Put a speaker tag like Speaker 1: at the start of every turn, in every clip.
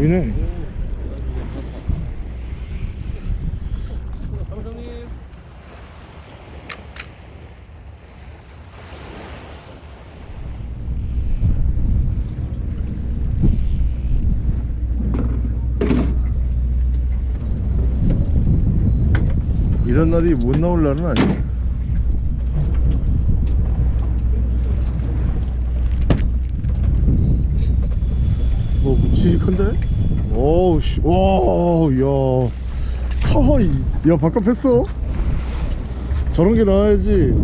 Speaker 1: 감독님
Speaker 2: 이런 날이 못 나올 날은 아니야 뭐 묵직한데? 어우 씨, 와, 야, 카이, 야 바깥 폈어? 저런 게 나와야지.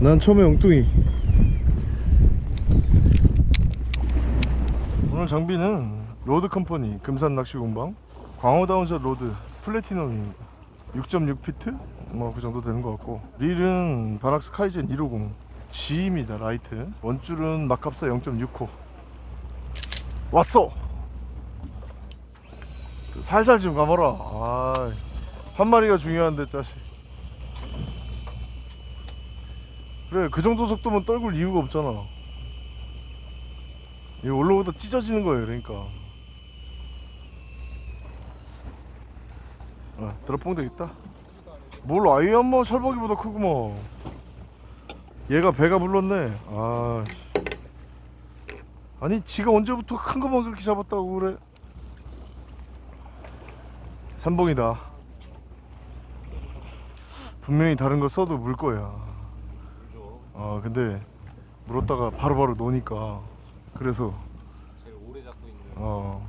Speaker 2: 난 처음에 엉뚱이. 오늘 장비는 로드 컴퍼니 금산 낚시 공방 광어 다운샷 로드 플래티넘입니다. 6.6피트 뭐 그 정도 되는 것 같고 릴은 바낙스 카이젠 150 G입니다 라이트 원줄은 마캅사 0.6호 왔어. 살살 좀 감아라. 아, 한 마리가 중요한데 짜식. 그래 그 정도 속도면 떨굴 이유가 없잖아. 이 올라오다 찢어지는 거예요 그러니까. 아, 드랍봉 되겠다. 뭘 한번 철벅이보다 크구먼. 얘가 배가 불렀네. 아 씨. 아니 지가 언제부터 큰 것만 그렇게 잡았다고 그래? 삼봉이다. 분명히 다른 거 써도 물 거야. 아 근데 물었다가 바로바로 노니까 그래서.
Speaker 1: 제일 오래 잡고 있는
Speaker 2: 어.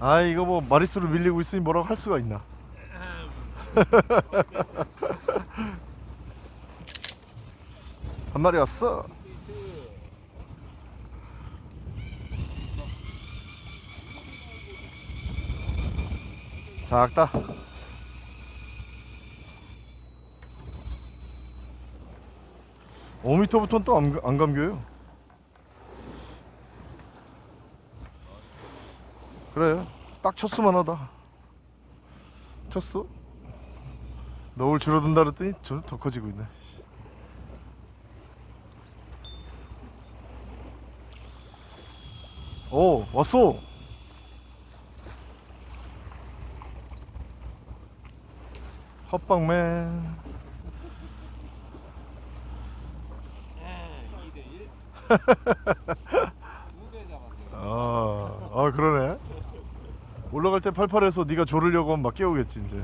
Speaker 2: 아 이거 뭐 마리수로 밀리고 있으니 뭐라고 할 수가 있나 한 마리 왔어. 작다5 m 부터는 또 안 안 감겨요. 그래 딱 쳤으면 하다. 쳤어? 너울 줄어든다 그랬더니 저더 커지고 있네 오 왔어. 헛방맨.
Speaker 1: 2대1 두배 잡았어요
Speaker 2: 아, 아 그러네. 올라갈 때 팔팔해서 네가 조르려고 하면 막 깨우겠지 이제.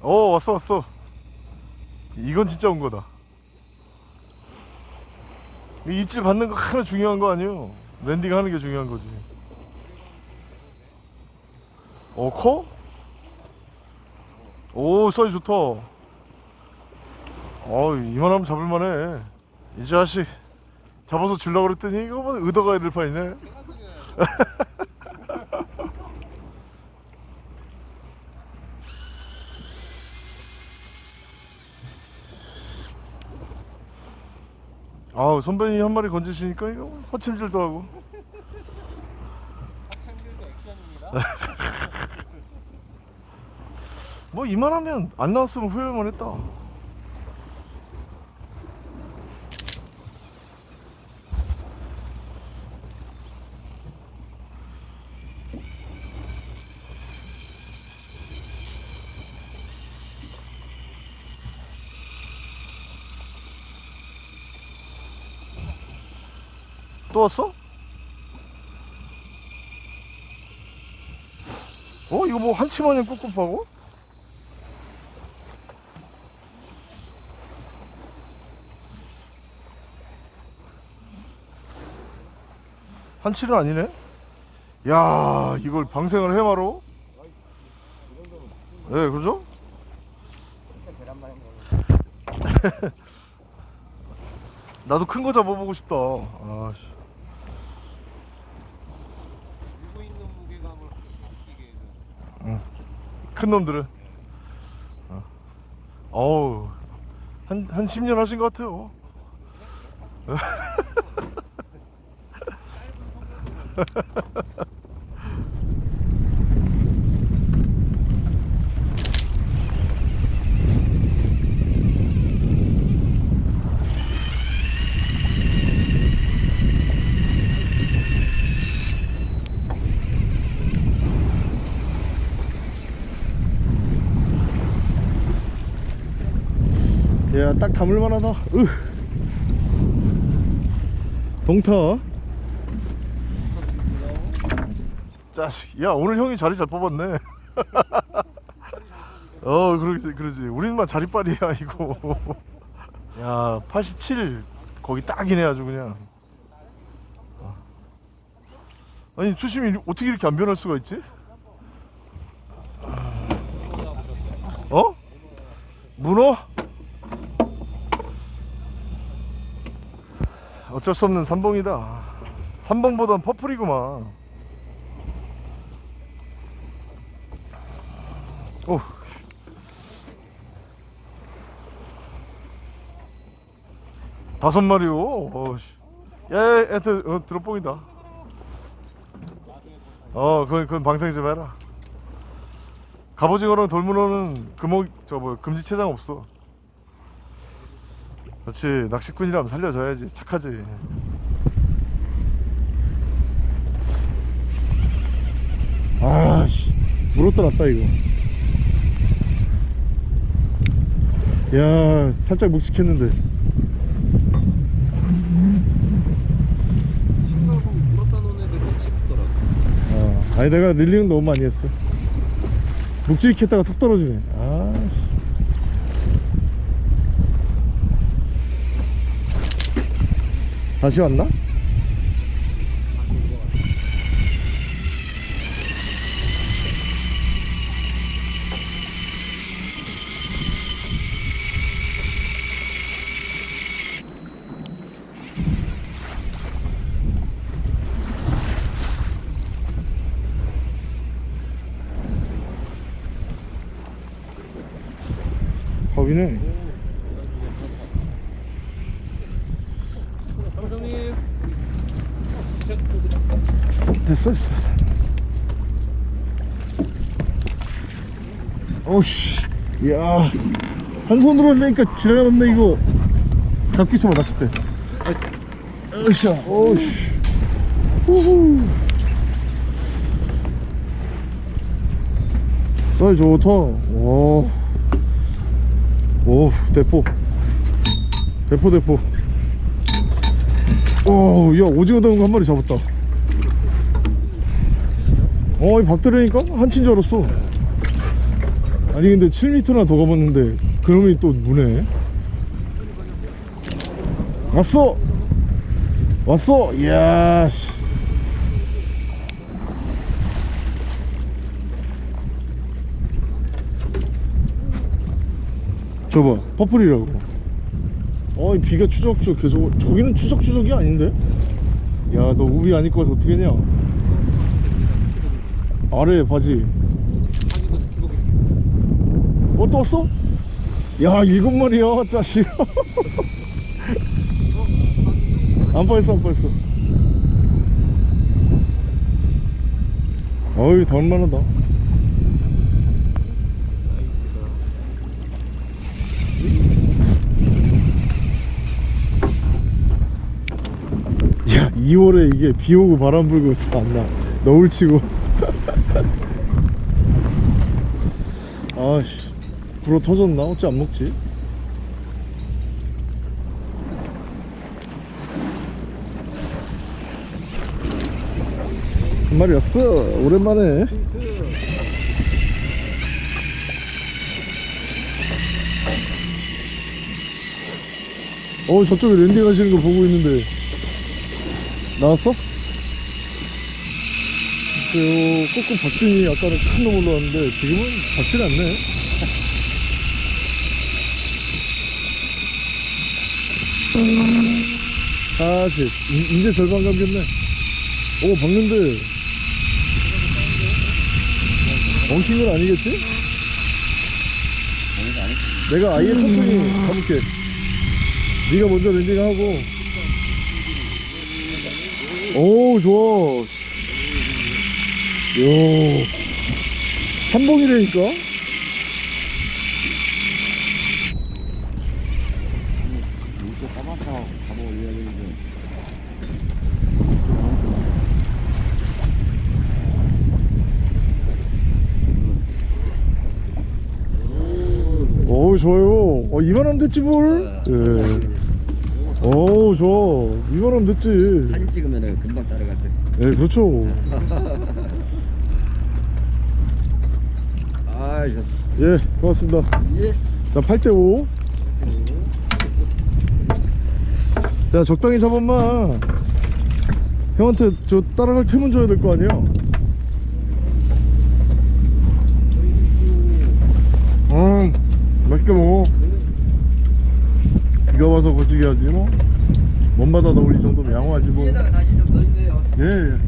Speaker 2: 어 왔어 왔어. 이건 진짜 온 거다. 이 입질 받는 거 하나 중요한 거 아니에요? landing 하는 게 중요한 거지. 어 커? 오 사이즈 좋다. 어 이만하면 잡을만해. 이 자식 잡아서 줄라 그랬더니 이거 뭐 의도가 될 판이네
Speaker 1: 제가 그냥
Speaker 2: 아우 선배님 한 마리 건지시니까 이거 허침질도 하고.
Speaker 1: 액션입니다.
Speaker 2: 뭐 이만하면 안 나왔으면 후회만 했다 또 왔어? 어? 이거 뭐 한치 마냥 꿉꿉하고? 한치는 아니네? 야 이걸 방생을 해 바로? 네 그죠? 나도 큰 거 잡아보고 싶다 아, 씨.
Speaker 1: 들고 있는 무게감을 느끼게 해서
Speaker 2: 큰 놈들은. 어. 어우 한, 한 10년 하신 것 같아요 야, 딱 담을만 하다. 으. 동타. 자식, 야 오늘 형이 자리 잘 뽑았네. 어, 그러지, 그러지. 우리는만 자리빨이야 이거. 야, 87 거기 딱이네 아주 그냥. 아니 수심이 어떻게 이렇게 안 변할 수가 있지? 어? 문어? 어쩔 수 없는 삼봉이다. 삼봉보단 퍼플이구만. 오. 다섯 마리요. 어, 씨. 야, 야, 하여튼 어, 드롭봉이다. 어, 그건, 그건 방생 좀 해라. 갑오징어랑 돌문어는 금옥 저뭐 금지 체장 없어. 그렇지 낚시꾼이라면 살려줘야지 착하지. 아씨 물었다 놨다 이거. 야 살짝 묵직했는데.
Speaker 1: 신발봉 물었다 놓은 애들 낚시 붙더라고.
Speaker 2: 어, 아니 내가 릴링 너무 많이 했어. 묵직했다가 툭 떨어지네. 아씨. 다시 왔나? 겁이네.
Speaker 1: 감독님.
Speaker 2: 됐어 됐어. 오씨. 야한 손으로 하려니까 지나가는데 이거. 잡기 있어봐 낚싯대. 으쌰 오씨. 후후. 사이 좋다. 오, 오 대포. 대포 대포 오, 야 오징어 담은 거 한 마리 잡았다. 어, 이 박대리니까 한치인 줄 알았어. 아니 근데 7m나 더 가봤는데 그놈이 또 무네. 왔어. 왔어. 이야. 씨. 저봐 purple이라고. 어, 이 비가 추적추적 계속 저기는 추적추적이 아닌데? 야, 너 우비 안 입고 와서 어떻게 했냐? 아래 바지.
Speaker 1: 어,
Speaker 2: 또 왔어? 야, 일곱 마리야, 자식. 안 빠졌어, 안 빠졌어. 어이, 더 얼마나다. 야, 2월에 이게 비 오고 바람 불고 참나 너울 치고. 아씨, 불어 터졌나? 어째 안 먹지? 한 마리 왔어. 오랜만에. 어, 저쪽에 landing 하시는 거 보고 있는데. 나왔어? 글쎄요, 꼬꾸 박진이 아까는 큰 놈 올라왔는데, 지금은 박진 않네. 이- 이제 절반 감겼네. 오, 박는데. 엉킨 건 아니겠지? 내가 아예 천천히 가볼게. 네가 먼저 랜딩하고. 오, 좋아. 요.
Speaker 3: 되는데
Speaker 2: 어우, 좋아요. 어, 이만하면 됐지 뭘. 예. 어우 좋아. 이만하면 됐지.
Speaker 3: 사진 찍으면 금방 따라갈 때.
Speaker 2: 예, 그렇죠.
Speaker 3: 아, 좋
Speaker 2: 예, 고맙습니다.
Speaker 3: 예.
Speaker 2: 자, 8대5. 야, 적당히 잡았마. 형한테 저 따라갈 템은 줘야 될 거 아니야? 음, 맛있게 먹어. 비가 와서 거치게 하지 뭐. 먼 바다다 우리 정도면 양호하지 뭐. 예, 예.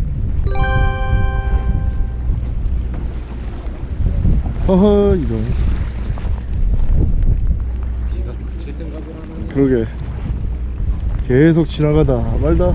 Speaker 2: 허허, 이런. 그러게 계속 지나가다 말다